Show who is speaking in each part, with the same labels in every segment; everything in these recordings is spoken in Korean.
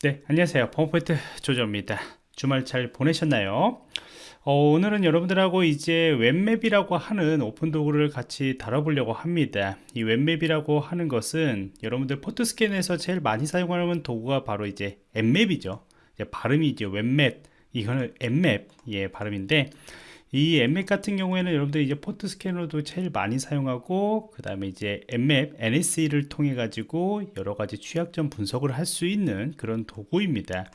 Speaker 1: 네 안녕하세요. 펌포인트 조조입니다. 주말 잘 보내셨나요? 어, 오늘은 여러분들하고 이제 WebMap이라고 하는 오픈 도구를 같이 다뤄보려고 합니다. 이 WebMap이라고 하는 것은 여러분들 포트스캔에서 제일 많이 사용하는 도구가 바로 이제 Nmap이죠. 발음이 이제 WebMap 이거는 Nmap 예 발음인데 이 Nmap 같은 경우에는 여러분들이 이제 포트 스캐너도 제일 많이 사용하고 그 다음에 이제 Nmap NSE를 통해 가지고 여러 가지 취약점 분석을 할 수 있는 그런 도구입니다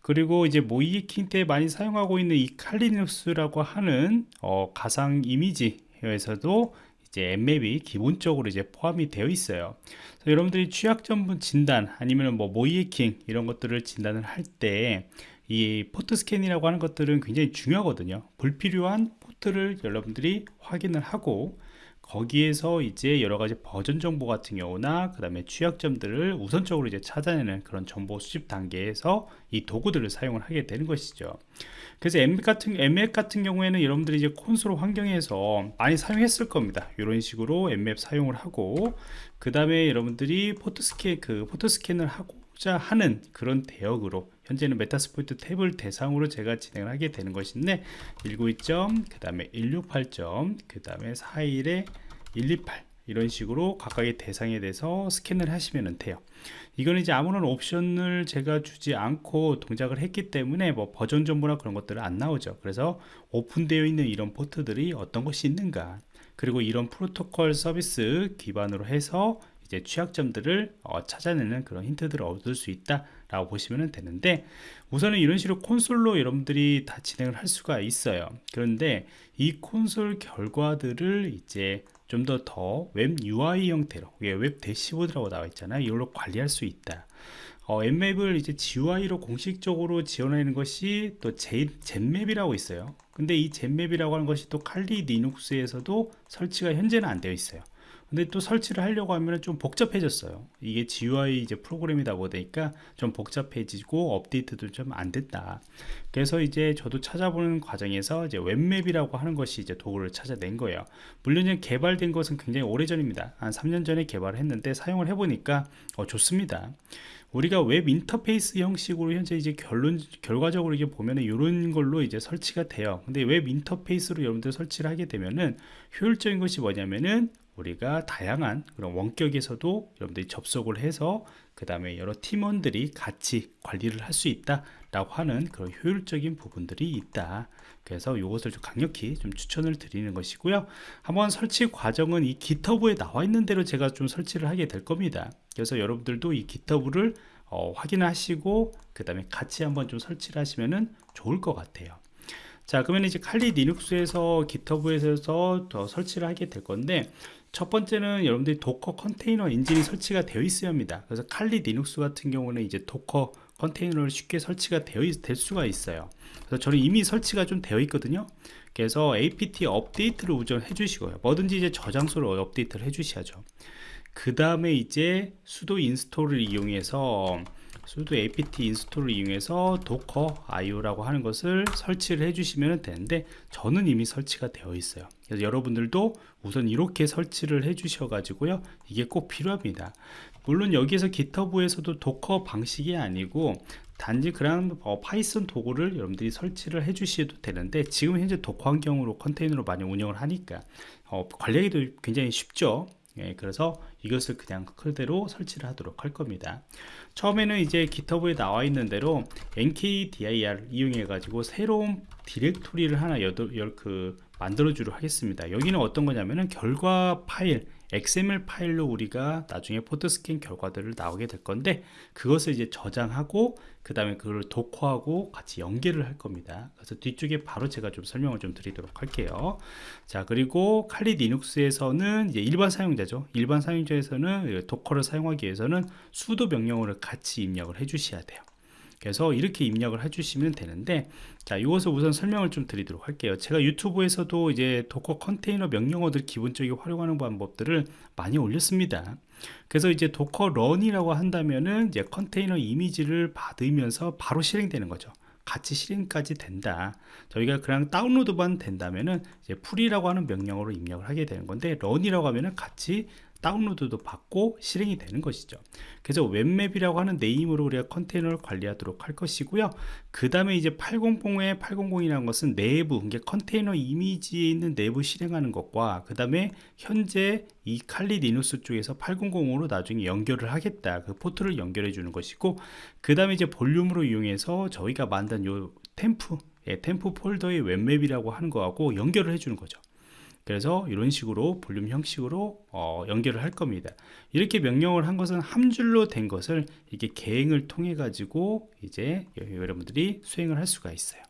Speaker 1: 그리고 이제 모의해킹 때 많이 사용하고 있는 이 칼리눅스라고 하는 어, 가상 이미지에서도 이제 Nmap이 기본적으로 이제 포함이 되어 있어요. 여러분들이 취약점 진단 아니면 뭐 모의해킹 이런 것들을 진단을 할때 이 포트 스캔이라고 하는 것들은 굉장히 중요하거든요. 불필요한 포트를 여러분들이 확인을 하고 거기에서 이제 여러 가지 버전 정보 같은 경우나 그 다음에 취약점들을 우선적으로 이제 찾아내는 그런 정보 수집 단계에서 이 도구들을 사용을 하게 되는 것이죠. 그래서 Nmap 같은 Nmap 같은 경우에는 여러분들이 이제 콘솔 환경에서 많이 사용했을 겁니다. 이런 식으로 Nmap 사용을 하고 그 다음에 여러분들이 포트 스캔 그 포트 스캔을 하고 하고자 하는 그런 대역으로 현재는 Metasploitable을 대상으로 제가 진행을 하게 되는 것인데 192점 그 다음에 168점 그 다음에 41에 128 이런 식으로 각각의 대상에 대해서 스캔을 하시면 돼요. 이거는 이제 아무런 옵션을 제가 주지 않고 동작을 했기 때문에 뭐 버전 정보나 그런 것들은 안 나오죠. 그래서 오픈되어 있는 이런 포트들이 어떤 것이 있는가 그리고 이런 프로토콜 서비스 기반으로 해서 이제 취약점들을 어, 찾아내는 그런 힌트들을 얻을 수 있다 라고 보시면 되는데 우선은 이런 식으로 콘솔로 여러분들이 다 진행을 할 수가 있어요. 그런데 이 콘솔 결과들을 이제 좀 더 더 웹 UI 형태로 웹 대시보드라고 나와 있잖아요. 이걸로 관리할 수 있다. 어, Nmap을 이제 GUI로 공식적으로 지원하는 것이 또 Zenmap이라고 있어요. 근데 이 Zenmap이라고 하는 것이 또 칼리 리눅스에서도 설치가 현재는 안 되어 있어요 근데 또 설치를 하려고 하면 좀 복잡해졌어요. 이게 GUI 이제 프로그램이다 보니까 좀 복잡해지고 업데이트도 좀 안 됐다. 그래서 이제 저도 찾아보는 과정에서 이제 WebMap이라고 하는 것이 이제 도구를 찾아낸 거예요. 물론 이제 개발된 것은 굉장히 오래전입니다. 한 3년 전에 개발을 했는데 사용을 해보니까 어, 좋습니다. 우리가 웹 인터페이스 형식으로 현재 이제 결론 결과적으로 이게 보면은 이런 걸로 이제 설치가 돼요. 근데 웹 인터페이스로 여러분들 설치를 하게 되면은 효율적인 것이 뭐냐면은 우리가 다양한 그런 원격에서도 여러분들이 접속을 해서 그 다음에 여러 팀원들이 같이 관리를 할 수 있다 라고 하는 그런 효율적인 부분들이 있다. 그래서 이것을 좀 강력히 좀 추천을 드리는 것이고요. 한번 설치 과정은 이 기터브에 나와 있는 대로 제가 좀 설치를 하게 될 겁니다. 그래서 여러분들도 이 기터브를 어, 확인하시고 그 다음에 같이 한번 좀 설치를 하시면 좋을 것 같아요. 자 그러면 이제 칼리 리눅스에서 기터브에서 더 설치를 하게 될 건데 첫 번째는 여러분들이 Docker 컨테이너 엔진이 설치가 되어 있어야 합니다. 그래서 Kali Linux 같은 경우는 이제 Docker 컨테이너를 쉽게 설치가 되어 있, 될 수가 있어요. 그래서 저는 이미 설치가 좀 되어 있거든요. 그래서 apt 업데이트를 우선 해주시고요. 뭐든지 이제 저장소를 업데이트를 해주셔야죠. 그 다음에 이제 sudo install을 이용해서 sudo apt install을 이용해서 docker io라고 하는 것을 설치를 해주시면 되는데 저는 이미 설치가 되어 있어요 그래서 여러분들도 우선 이렇게 설치를 해 주셔 가지고요. 이게 꼭 필요합니다. 물론 여기에서 GitHub에서도 Docker 방식이 아니고 단지 그냥 어, Python 도구를 여러분들이 설치를 해 주셔도 되는데 지금 현재 Docker 환경으로 컨테이너로 많이 운영을 하니까 어, 관리하기도 굉장히 쉽죠? 예, 그래서 이것을 그냥 그대로 설치를 하도록 할 겁니다. 처음에는 이제 기터브에 나와 있는 대로 nkdir 이용해 가지고 새로운 디렉토리를 하나 여덟, 열, 그 만들어 주도록 하겠습니다. 여기는 어떤 거냐면은 결과 파일 XML 파일로 우리가 나중에 포트스캔 결과들을 나오게 될 건데 그것을 이제 저장하고 그 다음에 그걸 도커하고 같이 연계를 할 겁니다. 그래서 뒤쪽에 바로 제가 좀 설명을 좀 드리도록 할게요. 자 그리고 칼리 리눅스에서는 이제 일반 사용자죠. 일반 사용자에서는 Docker를 사용하기 위해서는 sudo 명령어를 같이 입력을 해 주셔야 돼요 그래서 이렇게 입력을 해주시면 되는데 자 이것을 우선 설명을 좀 드리도록 할게요. 제가 유튜브에서도 이제 Docker 컨테이너 명령어들 기본적으로 활용하는 방법들을 많이 올렸습니다. 그래서 이제 docker run이라고 한다면은 이제 컨테이너 이미지를 받으면서 바로 실행되는 거죠. 같이 실행까지 된다. 저희가 그냥 다운로드만 된다면은 이제 pull이라고 하는 명령어로 입력을 하게 되는 건데 run이라고 하면은 같이 다운로드도 받고 실행이 되는 것이죠. 그래서 WebMap이라고 하는 name으로 우리가 컨테이너를 관리하도록 할 것이고요. 그 다음에 이제 800에 800이라는 것은 내부 이게 컨테이너 이미지에 있는 내부 실행하는 것과 그 다음에 현재 이 Kali Linux 쪽에서 800으로 나중에 연결을 하겠다. 그 포트를 연결해 주는 것이고 그 다음에 이제 볼륨으로 이용해서 저희가 만든 요 temp 예, temp 폴더의 WebMap이라고 하는 거하고 연결을 해주는 거죠. 그래서 이런 식으로 볼륨 형식으로 어, 연결을 할 겁니다. 이렇게 명령을 한 것은 한 줄로 된 것을 이렇게 개행을 통해 가지고 이제 여러분들이 수행을 할 수가 있어요.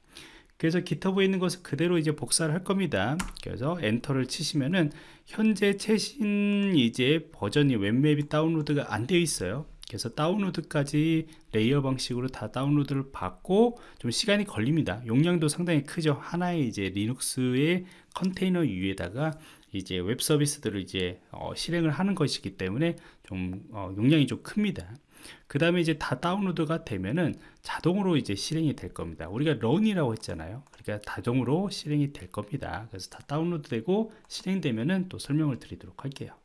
Speaker 1: 그래서 GitHub에 있는 것을 그대로 이제 복사를 할 겁니다. 그래서 엔터를 치시면은 현재 최신 이제 버전이 WebMap이 다운로드가 안 되어 있어요. 그래서 다운로드까지 layer 방식으로 다 다운로드를 받고 좀 시간이 걸립니다. 용량도 상당히 크죠. 하나의 이제 Linux의 컨테이너 위에다가 이제 웹 서비스들을 이제 어, 실행을 하는 것이기 때문에 좀 어, 용량이 좀 큽니다. 그 다음에 이제 다 다운로드가 되면은 자동으로 이제 실행이 될 겁니다. 우리가 run이라고 했잖아요. 그러니까 자동으로 실행이 될 겁니다. 그래서 다 다운로드 되고 실행되면은 또 설명을 드리도록 할게요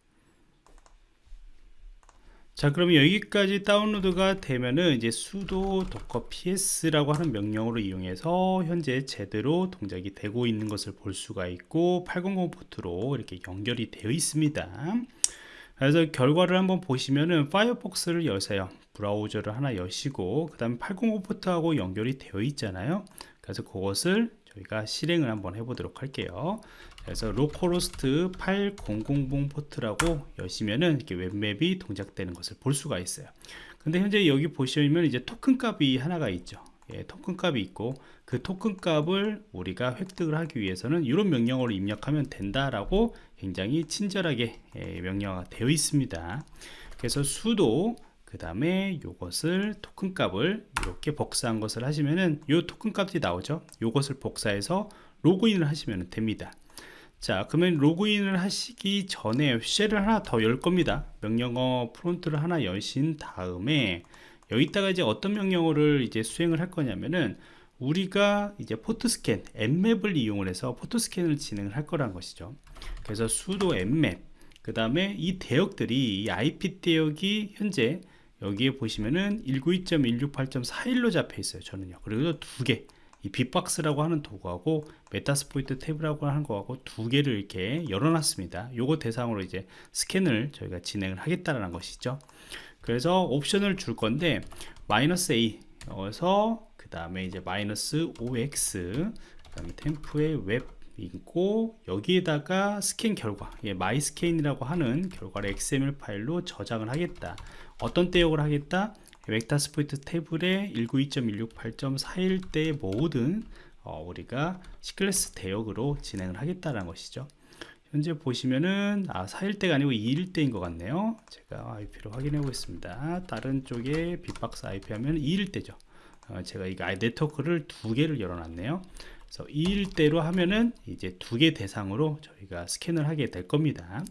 Speaker 1: 자 그러면 여기까지 다운로드가 되면은 이제 sudo docker ps라고 하는 명령으로 이용해서 현재 제대로 동작이 되고 있는 것을 볼 수가 있고 800 포트로 이렇게 연결이 되어 있습니다. 그래서 결과를 한번 보시면은 Firefox를 여세요. 브라우저를 하나 여시고 그 다음에 805 포트하고 연결이 되어 있잖아요. 그래서 그것을 저희가 실행을 한번 해보도록 할게요 그래서 localhost 8000 포트라고 여시면은 이렇게 WebMap이 동작되는 것을 볼 수가 있어요. 근데 현재 여기 보시면 이제 토큰 값이 하나가 있죠. 예, 토큰 값이 있고 그 토큰 값을 우리가 획득을 하기 위해서는 이런 명령어를 입력하면 된다라고 굉장히 친절하게 예, 명령어가 되어 있습니다. 그래서 수도 그 다음에 이것을 토큰 값을 이렇게 복사한 것을 하시면은 이 토큰 값이 나오죠. 이것을 복사해서 로그인을 하시면 됩니다 자 그러면 로그인을 하시기 전에 쉘을 하나 더 열 겁니다. 명령어 프론트를 하나 여신 다음에 여기다가 이제 어떤 명령어를 이제 수행을 할 거냐면은 우리가 이제 포트 스캔 Nmap을 이용을 해서 포트 스캔을 진행을 할 거란 것이죠. 그래서 sudo nmap 그 다음에 이 대역들이 이 IP 대역이 현재 여기에 보시면은 192.168.41로 잡혀 있어요 저는요. 그리고 두 개 이 빅박스라고 하는 도구하고 Metasploitable이라고 하는 거하고 두 개를 이렇게 열어놨습니다. 요거 대상으로 이제 스캔을 저희가 진행을 하겠다라는 것이죠. 그래서 옵션을 줄 건데 마이너스 A 어서 그 다음에 이제 마이너스 OX 그 다음에 temp의 WebMap 있고 여기에다가 스캔 결과 예, myscan이라고 하는 결과를 XML 파일로 저장을 하겠다 어떤 대역을 하겠다 Metasploitable에 192.168.41대 모든 어, 우리가 C 클래스 대역으로 진행을 하겠다는 것이죠. 현재 보시면은 아 4일대가 아니고 2일대인 것 같네요. 제가 IP로 확인해 보겠습니다. 다른 쪽에 빅박스 IP 하면 2일대죠. 어, 제가 이 네트워크를 두 개를 열어놨네요. 그래서 2일대로 하면은 이제 두 개 대상으로 저희가 스캔을 하게 될 겁니다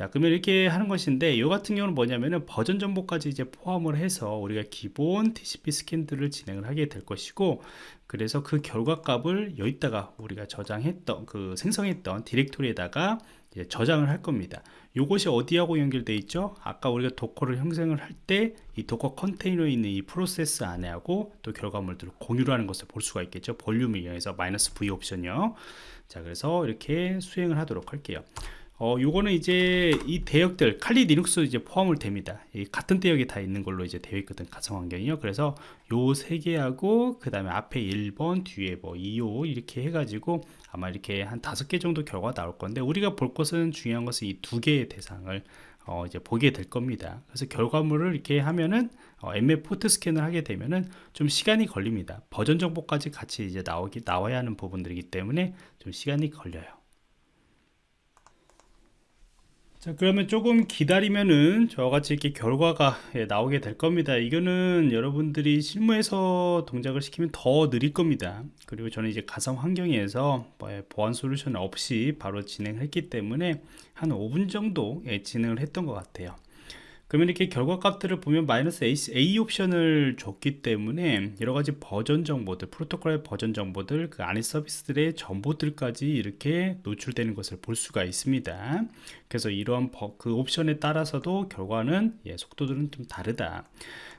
Speaker 1: 자 그러면 이렇게 하는 것인데 이 같은 경우는 뭐냐면은 버전 정보까지 이제 포함을 해서 우리가 기본 TCP 스캔들을 진행을 하게 될 것이고 그래서 그 결과 값을 여기다가 우리가 저장했던 그 생성했던 디렉토리에다가 저장을 할 겁니다. 이것이 어디하고 연결되어 있죠? 아까 우리가 Docker를 형성을 할 때 이 Docker 컨테이너에 있는 이 프로세스 안에 하고 또 결과물들을 공유를 하는 것을 볼 수가 있겠죠? 볼륨을 이용해서 마이너스 V 옵션이요. 자 그래서 이렇게 수행을 하도록 할게요 어, 요거는 이제 이 대역들 Kali Linux 이제 포함을 됩니다. 이 같은 대역이 다 있는 걸로 이제 되어 있거든 가상 환경이요. 그래서 요 세 개하고 그 다음에 앞에 1번 뒤에 뭐 2호 이렇게 해가지고 아마 이렇게 한 다섯 개 정도 결과가 나올 건데 우리가 볼 것은 중요한 것은 이 두 개의 대상을 어, 이제 보게 될 겁니다. 그래서 결과물을 이렇게 하면은 어, MF 포트 스캔을 하게 되면은 좀 시간이 걸립니다. 버전 정보까지 같이 이제 나오기 나와야 하는 부분들이기 때문에 좀 시간이 걸려요. 자 그러면 조금 기다리면은 저같이 이렇게 결과가 예, 나오게 될 겁니다. 이거는 여러분들이 실무에서 동작을 시키면 더 느릴 겁니다. 그리고 저는 이제 가상 환경에서 뭐, 예, 보안 솔루션 없이 바로 진행했기 때문에 한 5분 정도 예, 진행을 했던 것 같아요 그러면 이렇게 결과 값들을 보면 마이너스 A, A 옵션을 줬기 때문에 여러 가지 버전 정보들, 프로토콜의 버전 정보들, 그 안에 서비스들의 정보들까지 이렇게 노출되는 것을 볼 수가 있습니다. 그래서 이러한 버, 그 옵션에 따라서도 결과는 예, 속도들은 좀 다르다.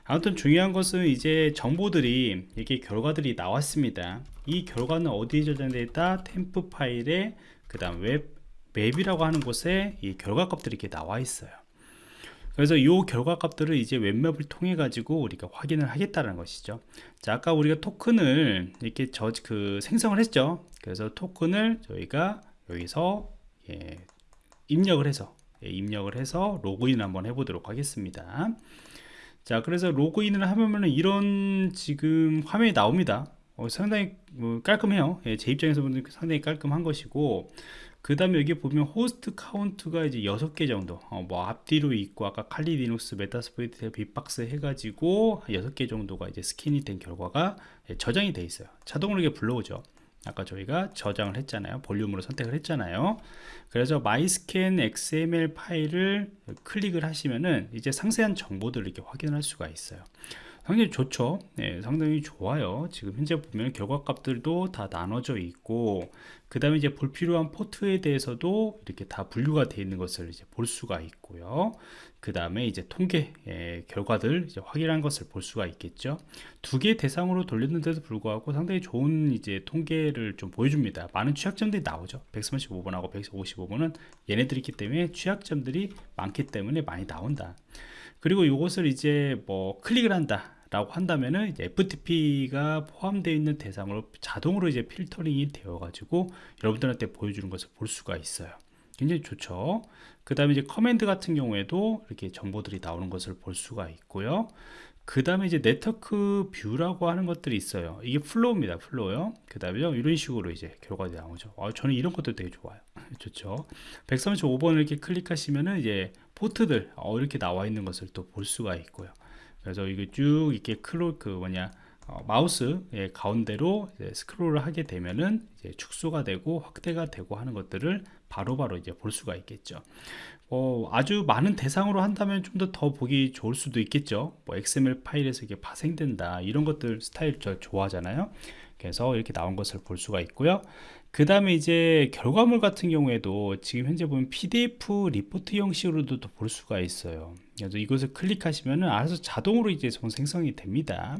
Speaker 1: 아무튼 중요한 것은 이제 정보들이 이렇게 결과들이 나왔습니다. 이 결과는 어디에 저장되어 있다? 템프 파일에 그 다음 WebMap이라고 하는 곳에 이 결과 값들이 이렇게 나와 있어요. 그래서 이 결과 값들을 이제 WebMap을 통해 가지고 우리가 확인을 하겠다는 것이죠. 자, 아까 우리가 토큰을 이렇게 저 그 생성을 했죠. 그래서 토큰을 저희가 여기서 예, 입력을 해서 예, 입력을 해서 로그인 한번 해보도록 하겠습니다. 자, 그래서 로그인을 하면은 이런 지금 화면이 나옵니다. 어, 상당히 뭐 깔끔해요. 예, 제 입장에서 보면 상당히 깔끔한 것이고 그 다음에 여기 보면 host count가 이제 6개 정도. 어, 뭐 앞뒤로 있고 아까 칼리 리눅스 메타스포이트 빅박스 해가지고 6개 정도가 이제 스캔이 된 결과가 예, 저장이 돼 있어요. 자동으로 이게 불러오죠. 아까 저희가 저장을 했잖아요. 볼륨으로 선택을 했잖아요. 그래서 myscan xml 파일을 클릭을 하시면은 이제 상세한 정보들을 이렇게 확인할 수가 있어요 상당히 좋죠 네, 상당히 좋아요 지금 현재 보면 결과 값들도 다 나눠져 있고 그 다음에 이제 불필요한 포트에 대해서도 이렇게 다 분류가 되어 있는 것을 이제 볼 수가 있고요. 그 다음에 이제 통계 예, 결과들 이제 확인한 것을 볼 수가 있겠죠. 두 개 대상으로 돌렸는데도 불구하고 상당히 좋은 이제 통계를 좀 보여줍니다. 많은 취약점들이 나오죠. 135번하고 155번은 얘네들이 있기 때문에 취약점들이 많기 때문에 많이 나온다. 그리고 이것을 이제 뭐 클릭을 한다. 라고 한다면은 FTP가 포함되어 있는 대상으로 자동으로 이제 필터링이 되어 가지고 여러분들한테 보여주는 것을 볼 수가 있어요 굉장히 좋죠 그 다음에 이제 command 같은 경우에도 이렇게 정보들이 나오는 것을 볼 수가 있고요 그 다음에 이제 network view라고 하는 것들이 있어요. 이게 flow입니다 flow요. 그 다음에 이런 식으로 이제 결과가 나오죠. 아, 저는 이런 것도 되게 좋아요. 좋죠? 135번을 이렇게 클릭하시면은 이제 포트들 어, 이렇게 나와 있는 것을 또 볼 수가 있고요. 그래서 이게 쭉 이렇게 클로 그 뭐냐 어, 마우스의 가운데로 스크롤을 하게 되면은 축소가 되고 확대가 되고 하는 것들을 바로바로 바로 이제 볼 수가 있겠죠. 어, 아주 많은 대상으로 한다면 좀 더 더 보기 좋을 수도 있겠죠. 뭐 XML 파일에서 이게 파생된다 이런 것들 스타일 저 좋아하잖아요. 그래서 이렇게 나온 것을 볼 수가 있고요. 그 다음에 이제 결과물 같은 경우에도 지금 현재 보면 PDF 리포트 형식으로도 볼 수가 있어요. 그래서 이것을 클릭하시면은 알아서 자동으로 이제 생성이 됩니다.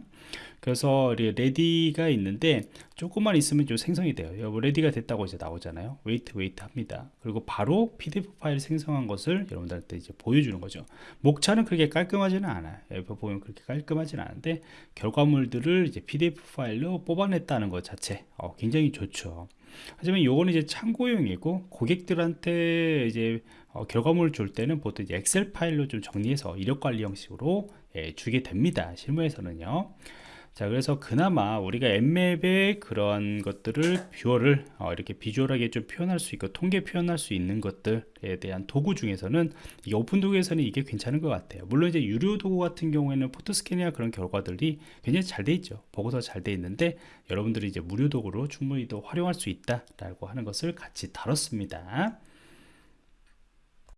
Speaker 1: 그래서 ready가 있는데 조금만 있으면 좀 생성이 돼요. ready가 됐다고 이제 나오잖아요. wait wait 합니다. 그리고 바로 PDF 파일 생성한 것을 여러분들한테 이제 보여주는 거죠. 목차는 그렇게 깔끔하지는 않아요. 여기 보면 그렇게 깔끔하지는 않은데 결과물들을 이제 PDF 파일로 뽑아냈다는 것 자체 어, 굉장히 좋죠. 하지만 요거는 이제 참고용이고 고객들한테 이제 어, 결과물을 줄 때는 보통 엑셀 파일로 좀 정리해서 이력 관리 형식으로 예, 주게 됩니다. 실무에서는요. 자 그래서 그나마 우리가 Nmap의 그런 것들을 viewer를 어, 이렇게 비주얼하게 좀 표현할 수 있고 통계 표현할 수 있는 것들에 대한 도구 중에서는 이 오픈 도구에서는 이게 괜찮은 것 같아요 물론 이제 유료 도구 같은 경우에는 포토스캔이나 그런 결과들이 굉장히 잘 돼 있죠 보고서 잘 돼 있는데 여러분들이 이제 무료 도구로 충분히 또 활용할 수 있다 라고 하는 것을 같이 다뤘습니다